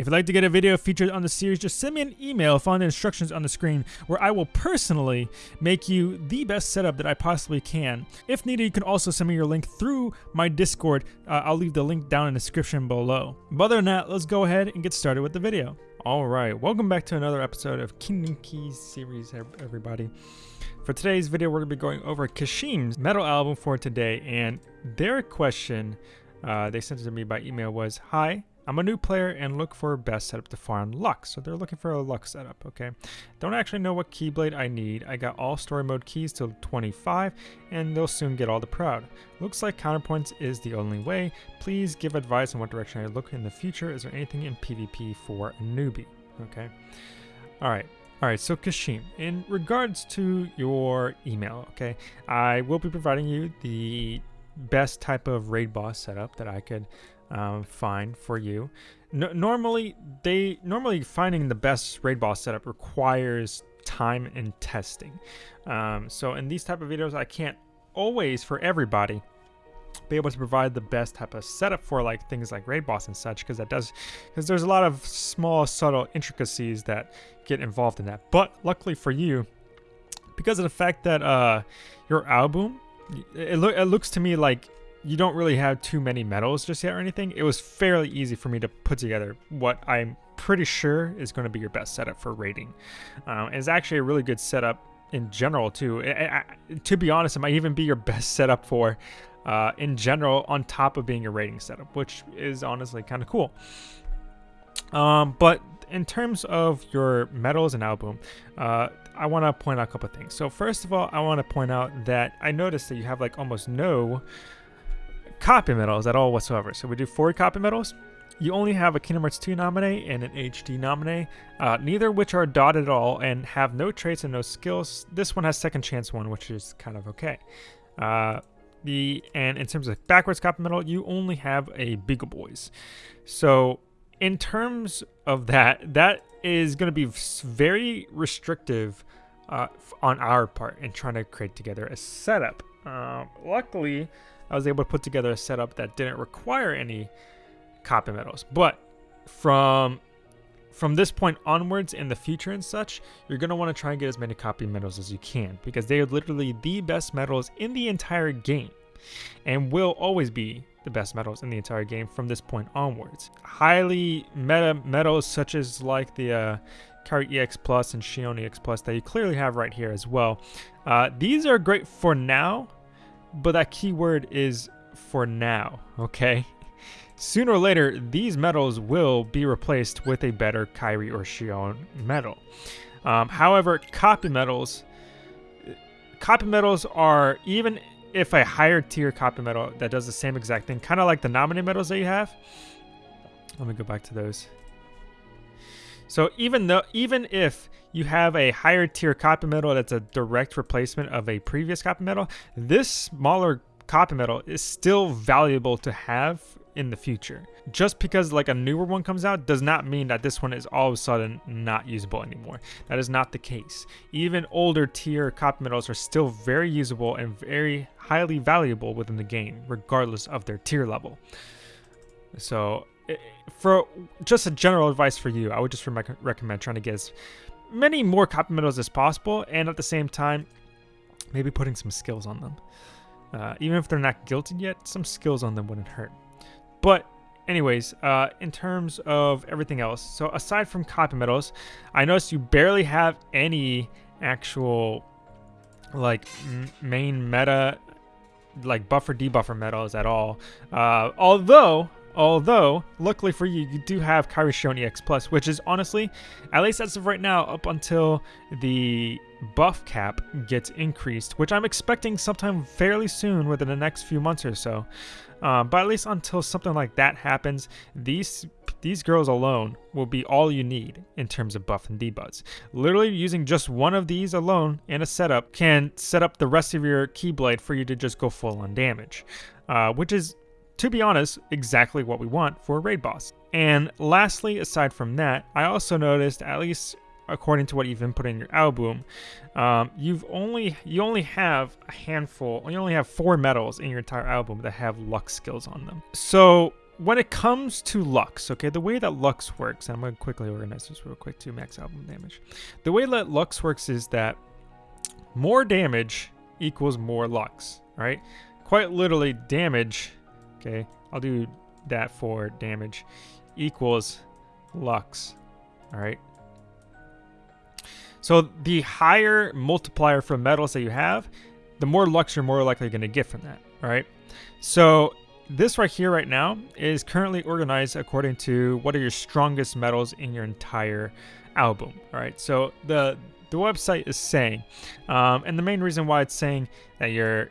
If you'd like to get a video featured on the series, just send me an email, find the instructions on the screen, where I will personally make you the best setup that I possibly can. If needed, you can also send me your link through my Discord. Uh, I'll leave the link down in the description below. But other than that, let's go ahead and get started with the video. Alright, welcome back to another episode of Kingdom Keys series, everybody. For today's video, we're to be going over Kashim's medal album for today, and their question uh, they sent it to me by email was, Hi, I'm a new player and look for best setup to farm Lux. So they're looking for a Lux setup, okay? Don't actually know what Keyblade I need. I got all story mode keys till 25 and they'll soon get all the proud. Looks like counterpoints is the only way. Please give advice on what direction I look in the future. Is there anything in PvP for a newbie? Okay. All right. All right, so Kashim, in regards to your email, okay, I will be providing you the best type of raid boss setup that I could um, find for you. No, normally, they normally finding the best raid boss setup requires time and testing. Um, so in these type of videos, I can't always for everybody be able to provide the best type of setup for like things like raid boss and such because that does because there's a lot of small subtle intricacies that get involved in that but luckily for you because of the fact that uh your album it, lo it looks to me like you don't really have too many medals just yet or anything it was fairly easy for me to put together what i'm pretty sure is going to be your best setup for raiding um, it's actually a really good setup in general too. I, I, to be honest, it might even be your best setup for uh, in general on top of being a raiding setup, which is honestly kind of cool. Um, but in terms of your medals and album, uh, I want to point out a couple things. So first of all, I want to point out that I noticed that you have like almost no copy medals at all whatsoever. So we do four copy medals. You only have a Kingdom Hearts 2 Naminé and an HD Naminé, uh, neither which are dotted at all and have no traits and no skills. This one has second chance one, which is kind of okay. Uh, the and in terms of backwards copy medal, you only have a Beagle Boys. So in terms of that, that is going to be very restrictive uh, on our part in trying to create together a setup. Uh, luckily, I was able to put together a setup that didn't require any copy medals. But from from this point onwards in the future and such, you're going to want to try and get as many copy medals as you can because they are literally the best medals in the entire game and will always be the best medals in the entire game from this point onwards. Highly meta medals such as like the uh, Kairi EX Plus and Xion EX Plus that you clearly have right here as well. Uh, these are great for now, but that keyword is for now, okay? Sooner or later, these medals will be replaced with a better Kairi or Xion medal. Um, however, copy medals, copy medals are even if a higher tier copy medal that does the same exact thing, kind of like the Naminé medals that you have. Let me go back to those. So even though even if you have a higher tier copy medal that's a direct replacement of a previous copy medal. this smaller copy medal is still valuable to have in the future. Just because like a newer one comes out does not mean that this one is all of a sudden not usable anymore. That is not the case. Even older tier copy medals are still very usable and very highly valuable within the game, regardless of their tier level. So eh, for just a general advice for you, I would just recommend trying to get as many more copy medals as possible and at the same time, maybe putting some skills on them. Uh, even if they're not gilded yet, some skills on them wouldn't hurt. But anyways, uh, in terms of everything else, so aside from copy medals, I noticed you barely have any actual like main meta like buffer debuffer medals at all. Uh, although Although, luckily for you, you do have Kairi Xion EX Plus, which is honestly, at least as of right now, up until the buff cap gets increased, which I'm expecting sometime fairly soon within the next few months or so. Um, but at least until something like that happens, these these girls alone will be all you need in terms of buff and debuffs. Literally using just one of these alone in a setup can set up the rest of your Keyblade for you to just go full on damage, uh, which is, to be honest, exactly what we want for a raid boss. And lastly, aside from that, I also noticed, at least according to what you've input in your album, um, you've only you only have a handful, you only have four medals in your entire album that have luck skills on them. So when it comes to Lux, okay, the way that Lux works, and I'm going to quickly organize this real quick to max album damage. The way that Lux works is that more damage equals more Lux, right? Quite literally, damage, okay, I'll do that for damage, equals Lux, all right? So the higher multiplier for medals that you have, the more Lux you're more likely going to get from that, all right? So this right here right now is currently organized according to what are your strongest medals in your entire album, all right? So the the website is saying, um, and the main reason why it's saying that you're,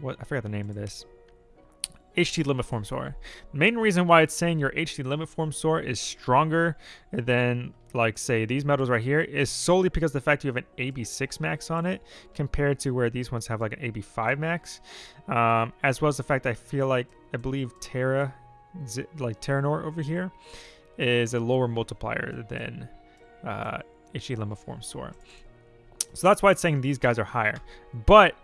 what I forgot the name of this, HD limit form Sora. The main reason why it's saying your HD limit form Sora is stronger than like say these medals right here is solely because the fact you have an AB6 max on it compared to where these ones have like an AB5 max, um, as well as the fact I feel like I believe Terra, like Terranort over here, is a lower multiplier than uh, HD limit form Sora. So that's why it's saying these guys are higher. But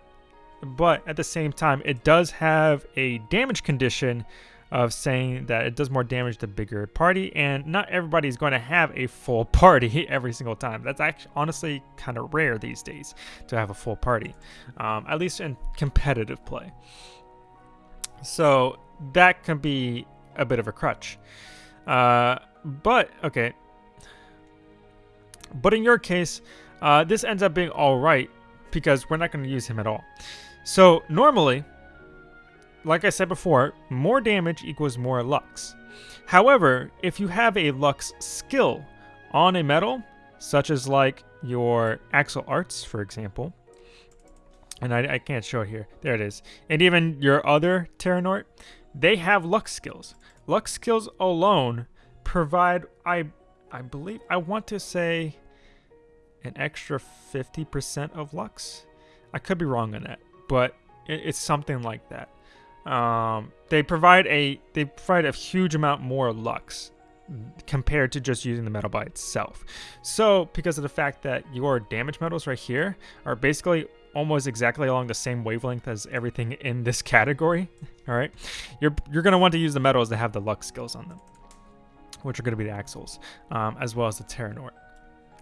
but at the same time, it does have a damage condition of saying that it does more damage the bigger party, and not everybody is going to have a full party every single time. That's actually honestly kind of rare these days to have a full party, um, at least in competitive play. So that can be a bit of a crutch. Uh, but okay, but in your case, uh, this ends up being all right because we're not going to use him at all. So normally, like I said before, more damage equals more Lux. However, if you have a Lux skill on a medal, such as like your Axel Arts, for example, and I, I can't show it here, there it is, and even your other Terranort, they have Lux skills. Lux skills alone provide, I, I believe, I want to say an extra 50% of Lux. I could be wrong on that but it's something like that. Um, they provide a they provide a huge amount more lux compared to just using the medal by itself. So because of the fact that your damage medals right here are basically almost exactly along the same wavelength as everything in this category, all right, you're you're gonna want to use the medals that have the lux skills on them, which are gonna be the Axels, um, as well as the Terranort.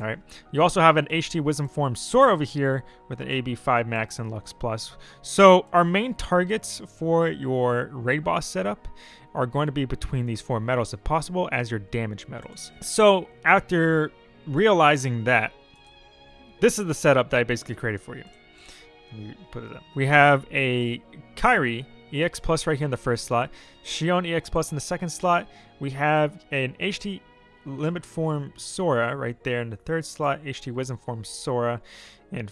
All right. You also have an HD Wisdom Form Sora over here with an AB5 Max and Lux Plus. So our main targets for your raid boss setup are going to be between these four medals if possible as your damage medals. So after realizing that, this is the setup that I basically created for you. put it up. We have a Kairi EX Plus right here in the first slot, Xion EX Plus in the second slot. We have an HD limit form Sora right there in the third slot, HD Wisdom form Sora in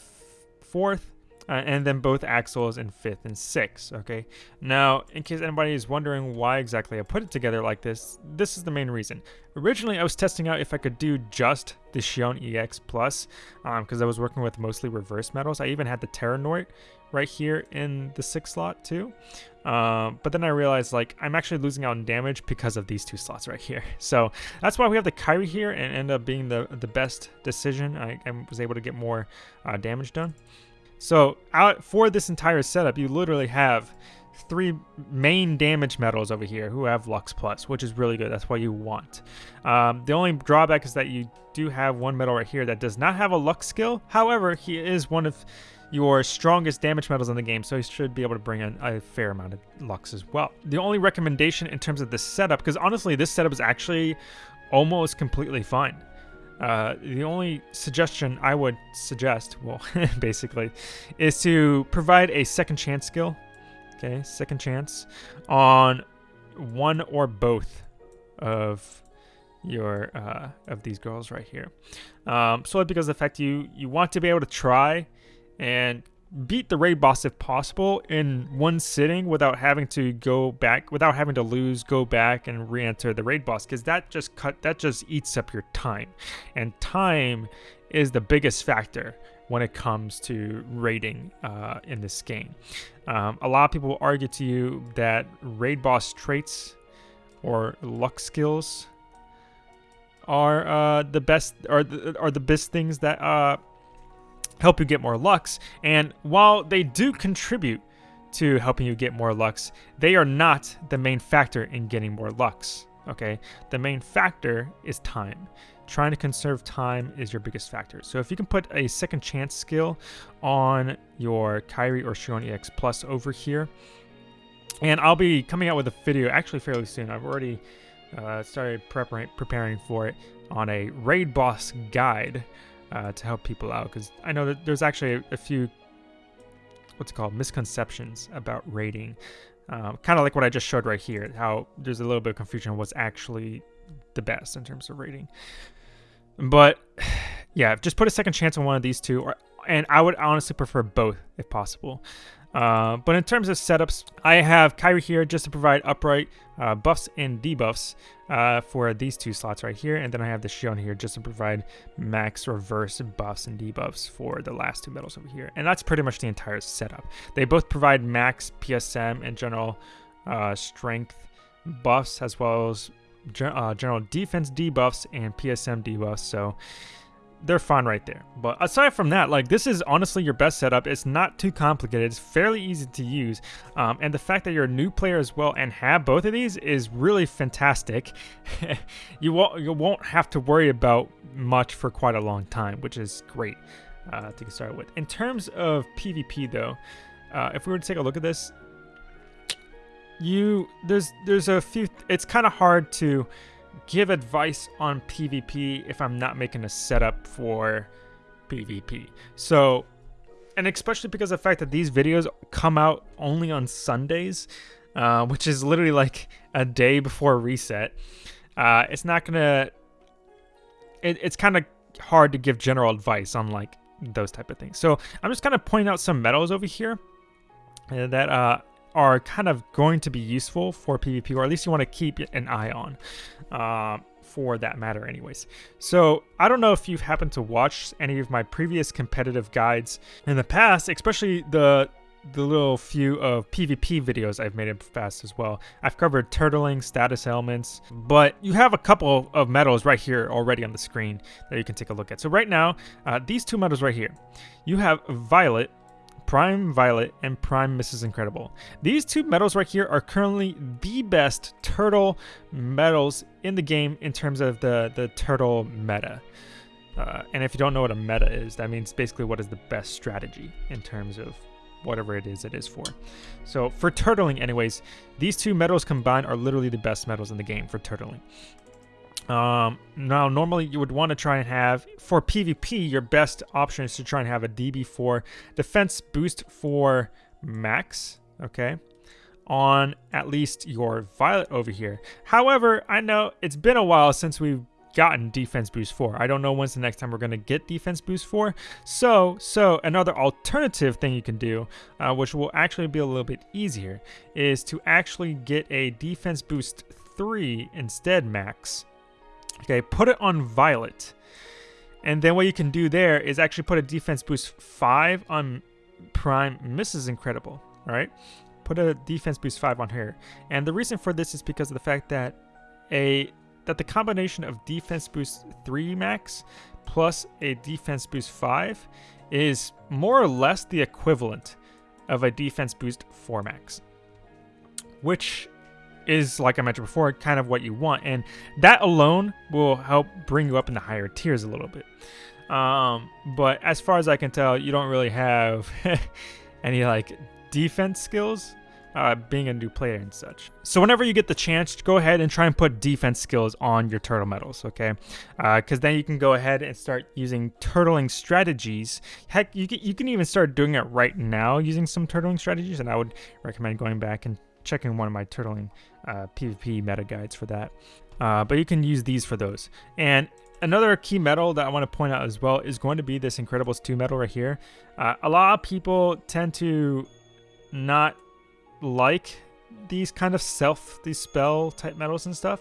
fourth, uh, and then both Axels in fifth and sixth. Okay, now in case anybody is wondering why exactly I put it together like this, this is the main reason. Originally, I was testing out if I could do just the Xion EX Plus because um, I was working with mostly reverse medals. I even had the Terranort right here in the six slot too. Um, but then I realized like I'm actually losing out on damage because of these two slots right here. So that's why we have the Kairi here and end up being the, the best decision. I, I was able to get more uh, damage done. So out for this entire setup, you literally have three main damage medals over here who have Lux Plus, which is really good. That's what you want. Um, the only drawback is that you do have one medal right here that does not have a Lux skill. However, he is one of your strongest damage medals in the game, so he should be able to bring in a fair amount of Lux as well. The only recommendation in terms of this setup, because honestly, this setup is actually almost completely fine. Uh, the only suggestion I would suggest, well, basically, is to provide a second chance skill. Okay, second chance on one or both of your uh, of these girls right here. Um, solely because the fact you you want to be able to try and beat the raid boss if possible in one sitting without having to go back without having to lose go back and re-enter the raid boss because that just cut that just eats up your time. And time is the biggest factor when it comes to raiding uh, in this game. Um, a lot of people will argue to you that raid boss traits or luck skills are uh, the best are the, are the best things that uh, help you get more lux. And while they do contribute to helping you get more Lux. They are not the main factor in getting more Lux, okay? The main factor is time. Trying to conserve time is your biggest factor. So if you can put a second chance skill on your Kairi or Xion EX Plus over here, and I'll be coming out with a video actually fairly soon. I've already uh, started preparing preparing for it on a raid boss guide uh, to help people out because I know that there's actually a, a, few what's called misconceptions about raiding. Um, kind of like what I just showed right here, how there's a little bit of confusion on what's actually the best in terms of raiding. But yeah, just put a second chance on one of these two, or, and I would honestly prefer both if possible. Uh, but in terms of setups, I have Kairi here just to provide upright uh, buffs and debuffs uh, for these two slots right here. And then I have the Xion here just to provide max reverse buffs and debuffs for the last two medals over here. And that's pretty much the entire setup. They both provide max PSM and general uh, strength buffs as well as uh, general defense debuffs and PSM debuffs. So they're fine right there. But aside from that, like this is honestly your best setup. It's not too complicated. It's fairly easy to use. Um, and the fact that you're a new player as well and have both of these is really fantastic. you won't you won't have to worry about much for quite a long time, which is great uh, to get started with. In terms of PvP though, uh, if we were to take a look at this, you there's there's a few. It's kind of hard to give advice on PvP if I'm not making a setup for PvP. So, and especially because of the fact that these videos come out only on Sundays, uh, which is literally like a day before reset, uh, it's not gonna. It, it's kind of hard to give general advice on like those type of things. So I'm just kind of pointing out some medals over here uh, that uh, are kind of going to be useful for PvP, or at least you want to keep an eye on uh, for that matter anyways. So I don't know if you've happened to watch any of my previous competitive guides in the past, especially the the little few of PvP videos I've made in the past as well. I've covered turtling, status ailments, but you have a couple of medals right here already on the screen that you can take a look at. So right now, uh, these two medals right here, you have Violet, Prime Violet, and Prime Mrs. Incredible. These two medals right here are currently the best turtle medals in the game in terms of the, the turtle meta. Uh, and if you don't know what a meta is, that means basically what is the best strategy in terms of whatever it is it is for. So for turtling anyways, these two medals combined are literally the best medals in the game for turtling. Um, now, normally you would want to try and have, for PvP, your best option is to try and have a DB4 defense boost for max, okay, on at least your Violet over here. However, I know it's been a while since we've gotten defense boost 4. I don't know when's the next time we're going to get defense boost 4. So, so another alternative thing you can do, uh, which will actually be a little bit easier, is to actually get a defense boost 3 instead max Okay, put it on Violet. And then what you can do there is actually put a defense boost 5 on Prime Mrs. Incredible. Alright? Put a defense boost 5 on her. And the reason for this is because of the fact that a that the combination of defense boost 3 max plus a defense boost 5 is more or less the equivalent of a defense boost 4 max. Which is, like I mentioned before, kind of what you want. And that alone will help bring you up in the higher tiers a little bit. Um, but as far as I can tell, you don't really have any like defense skills. Uh, being a new player and such. So whenever you get the chance, go ahead and try and put defense skills on your turtle medals, okay? Because uh, then you can go ahead and start using turtling strategies. Heck, you can, you can even start doing it right now using some turtling strategies, and I would recommend going back and checking one of my turtling uh, PvP meta guides for that. Uh, but you can use these for those. And another key medal that I want to point out as well is going to be this Incredibles 2 medal right here. Uh, a lot of people tend to not like these kind of self, these spell type medals and stuff.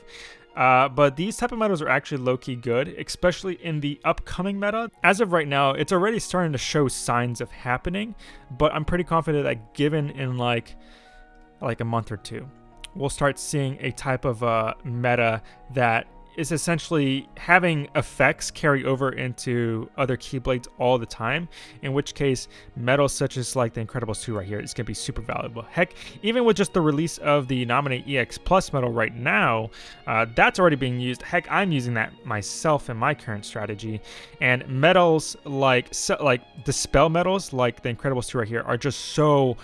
Uh, but these type of medals are actually low-key good, especially in the upcoming meta. As of right now, it's already starting to show signs of happening, but I'm pretty confident that given in like like a month or two, we'll start seeing a type of uh, meta that is essentially having effects carry over into other Keyblades all the time, in which case medals such as like the Incredibles 2 right here is going to be super valuable. Heck, even with just the release of the Naminé EX Plus medal right now, uh, that's already being used. Heck, I'm using that myself in my current strategy. And medals like, so, like Dispel medals like the Incredibles 2 right here are just so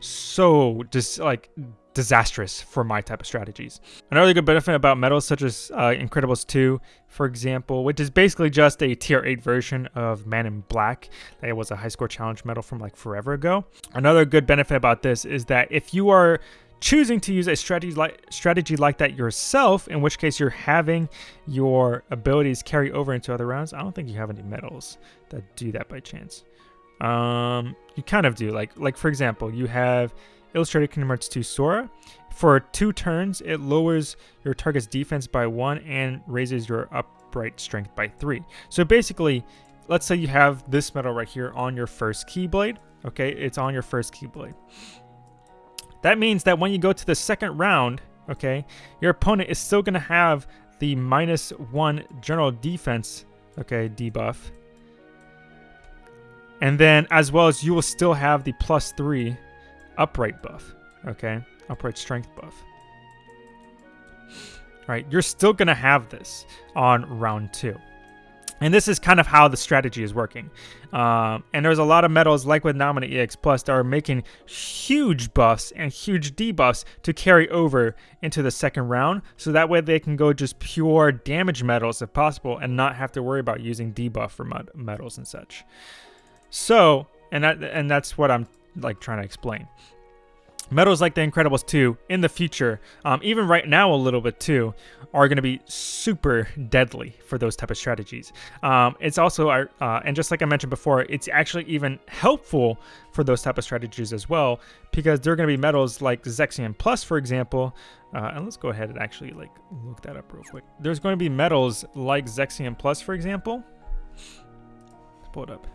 so just like disastrous for my type of strategies. Another good benefit about medals such as uh, Incredibles 2, for example, which is basically just a tier 8 version of Man in Black. That was a high score challenge medal from like forever ago. Another good benefit about this is that if you are choosing to use a strategy like strategy like that yourself, in which case you're having your abilities carry over into other rounds, I don't think you have any medals that do that by chance. Um, you kind of do. Like, like for example, you have Illustrated Kingdom Hearts 2 Sora. For two turns, it lowers your target's defense by one and raises your upright strength by three. So basically, let's say you have this medal right here on your first Keyblade. Okay, it's on your first Keyblade. That means that when you go to the second round, okay, your opponent is still going to have the minus one general defense, okay, debuff. And then as well as you will still have the plus three upright buff, okay? Upright strength buff. All right, you're still going to have this on round two. And this is kind of how the strategy is working. Um, and there's a lot of medals, like with Naminé EX Plus, that are making huge buffs and huge debuffs to carry over into the second round. So that way they can go just pure damage medals if possible and not have to worry about using debuff for medals and such. So, and that, and that's what I'm like trying to explain. Medals like the Incredibles 2 in the future, um, even right now a little bit too, are going to be super deadly for those type of strategies. Um, it's also, uh, and just like I mentioned before, it's actually even helpful for those type of strategies as well, because there are going to be medals like Zexion Plus, for example. Uh, and let's go ahead and actually like look that up real quick. There's going to be medals like Zexion Plus, for example. Let's pull it up.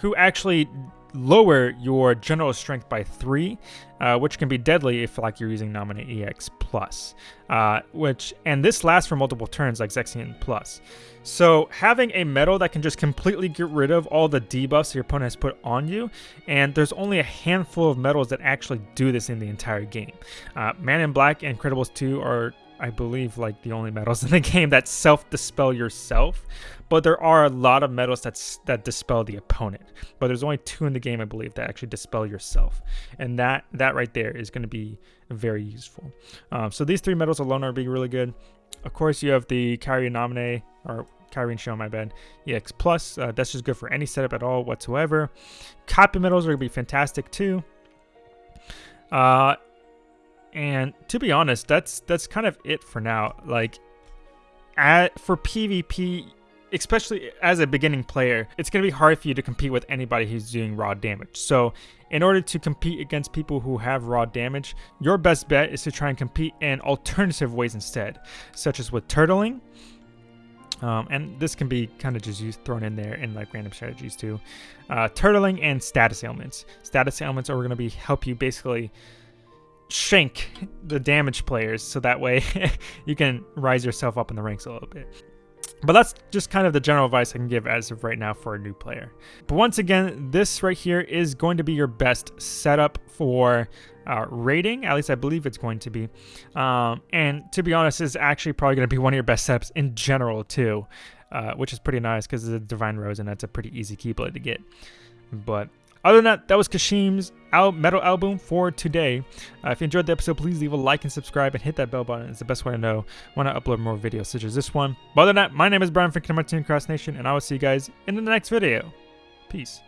Who actually lower your general strength by three, uh, which can be deadly if like you're using Naminé EX Plus, uh, which and this lasts for multiple turns like Zexion Plus. So having a medal that can just completely get rid of all the debuffs your opponent has put on you, and there's only a handful of medals that actually do this in the entire game. Uh, Man in Black and Incredibles 2 are I believe, like the only medals in the game that self-dispel yourself. But there are a lot of medals that's, that dispel the opponent. But there's only two in the game, I believe, that actually dispel yourself. And that, that right there is going to be very useful. Um, so these three medals alone are being really good. Of course, you have the Kairi Naminé or Kairi Show, my bad, EX Plus. Uh, that's just good for any setup at all whatsoever. Copy medals are going to be fantastic too. Uh, and to be honest, that's that's kind of it for now. Like at for PvP, especially as a beginning player, it's going to be hard for you to compete with anybody who's doing raw damage. So in order to compete against people who have raw damage, your best bet is to try and compete in alternative ways instead, such as with turtling. Um, and this can be kind of just used, thrown in there in like random strategies too. Uh, turtling and status ailments. Status ailments are going to be help you basically shank the damage players so that way you can rise yourself up in the ranks a little bit. But that's just kind of the general advice I can give as of right now for a new player. But once again, this right here is going to be your best setup for uh, raiding. At least I believe it's going to be. Um, and to be honest, is actually probably going to be one of your best setups in general too, uh, which is pretty nice because it's a Divine Rose and that's a pretty easy Keyblade to get. But other than that, that was Kashim's al medal album for today. Uh, if you enjoyed the episode, please leave a like and subscribe and hit that bell button. It's the best way to know when I upload more videos such as this one. But other than that, my name is Brian from Kingdom Hearts Cross Nation, and I will see you guys in the next video. Peace.